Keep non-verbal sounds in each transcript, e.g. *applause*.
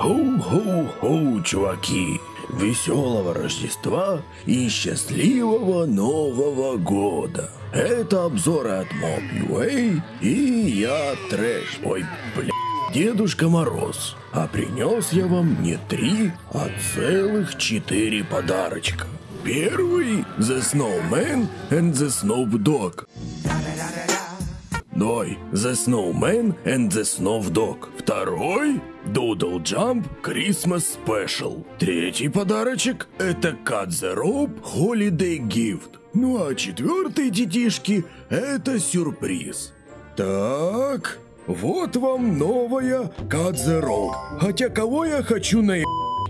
Хоу-хоу-хоу, чуваки! Веселого Рождества и счастливого Нового Года! Это обзоры от Mob.ua и я Трэш, ой, бля, Дедушка Мороз. А принес я вам не три, а целых четыре подарочка. Первый – The Snowman and the Snow Dog. Ой, The Snowman and the Snow Dog. Второй – Doodle Jump Christmas Special. Третий подарочек – это Cut the Rope Holiday Gift. Ну а четвертый, детишки, это сюрприз. Так, вот вам новая Cut the Rope. Хотя кого я хочу на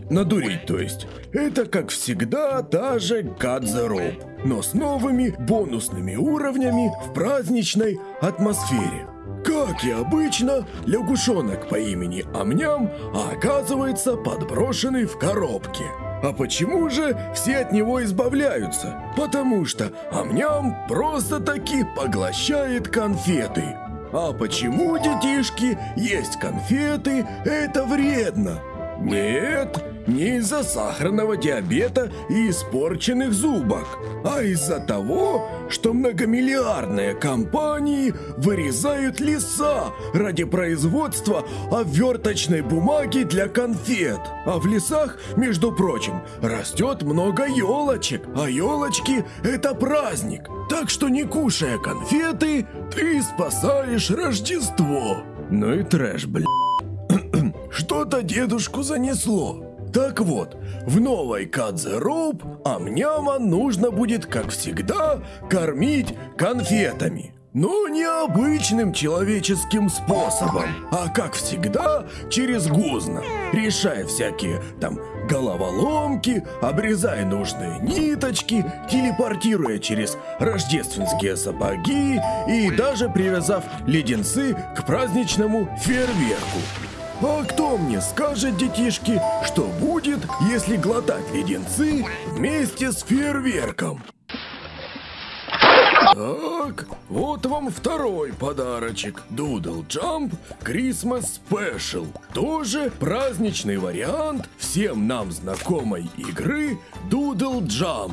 Надурить, то есть. Это, как всегда, та же Cut the Rope, но с новыми бонусными уровнями в праздничной атмосфере. Как и обычно, лягушонок по имени Амням, оказывается подброшенный в коробке. А почему же все от него избавляются? Потому что Амням просто-таки поглощает конфеты. А почему, детишки, есть конфеты, это вредно? Нет, не из-за сахарного диабета и испорченных зубок, а из-за того, что многомиллиардные компании вырезают леса ради производства обверточной бумаги для конфет. А в лесах, между прочим, растет много елочек, а елочки – это праздник. Так что не кушая конфеты, ты спасаешь Рождество. Ну и трэш, блядь. *clears throat* Что-то дедушку занесло. Так вот, в новой Кадзе Роуп Амняма нужно будет, как всегда, кормить конфетами. Но не обычным человеческим способом, а как всегда через гузно, решая всякие там головоломки, обрезая нужные ниточки, телепортируя через рождественские сапоги и даже привязав леденцы к праздничному фейерверку. А кто мне скажет, детишки, что будет, если глотать леденцы вместе с фейерверком? Так, вот вам второй подарочек. Doodle Jump Christmas Special. Тоже праздничный вариант всем нам знакомой игры Doodle Jump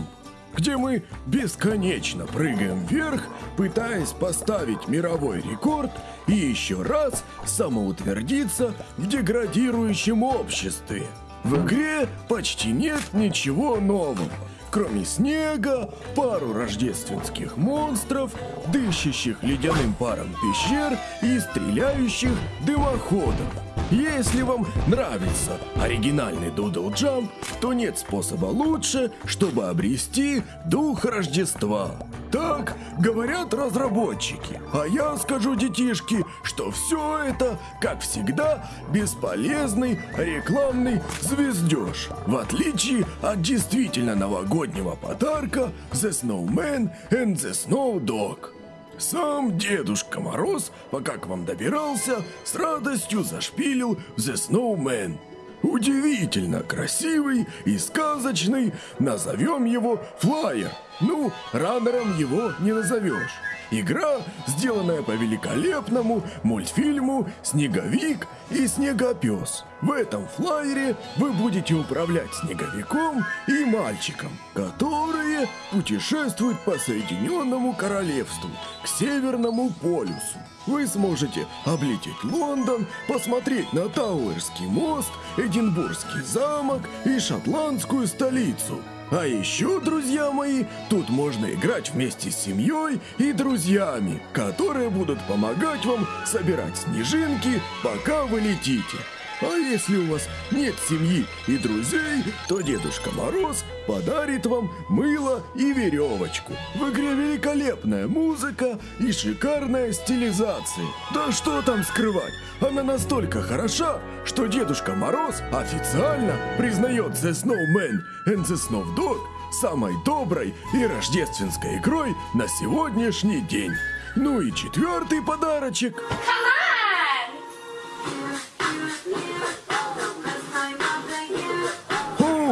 где мы бесконечно прыгаем вверх, пытаясь поставить мировой рекорд и еще раз самоутвердиться в деградирующем обществе. В игре почти нет ничего нового, кроме снега, пару рождественских монстров, дышащих ледяным паром пещер и стреляющих дымоходов. Если вам нравится оригинальный Doodle Jump, то нет способа лучше, чтобы обрести дух Рождества. Так говорят разработчики. А я скажу детишки, что все это, как всегда, бесполезный рекламный звездеж. В отличие от действительно новогоднего подарка The Snowman and the Snow Dog. Сам Дедушка Мороз, пока к вам добирался, с радостью зашпилил The Snowman. Удивительно красивый и сказочный, назовем его Флайер. Ну, раннером его не назовешь. Игра, сделанная по великолепному мультфильму «Снеговик и Снегопес». В этом флайере вы будете управлять снеговиком и мальчиком, которые путешествуют по Соединенному Королевству к Северному полюсу. Вы сможете облететь Лондон, посмотреть на Тауэрский мост, Эдинбургский замок и шотландскую столицу – а еще, друзья мои, тут можно играть вместе с семьей и друзьями, которые будут помогать вам собирать снежинки, пока вы летите. А если у вас нет семьи и друзей, то Дедушка Мороз подарит вам мыло и веревочку. В игре великолепная музыка и шикарная стилизация. Да что там скрывать, она настолько хороша, что Дедушка Мороз официально признает The Snowman and the Snow Dog самой доброй и рождественской игрой на сегодняшний день. Ну и четвертый подарочек.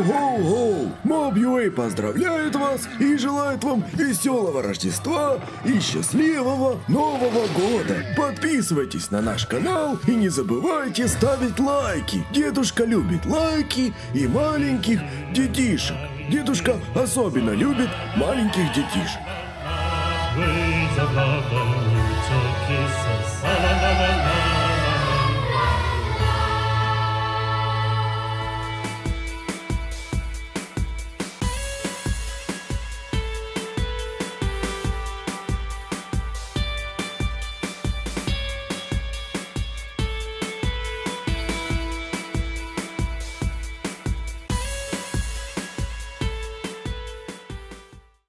Хоу-хоу-хоу! Mob.ua поздравляет вас и желает вам веселого Рождества и счастливого Нового года! Подписывайтесь на наш канал и не забывайте ставить лайки! Дедушка любит лайки и маленьких детишек. Дедушка особенно любит маленьких детишек. Ways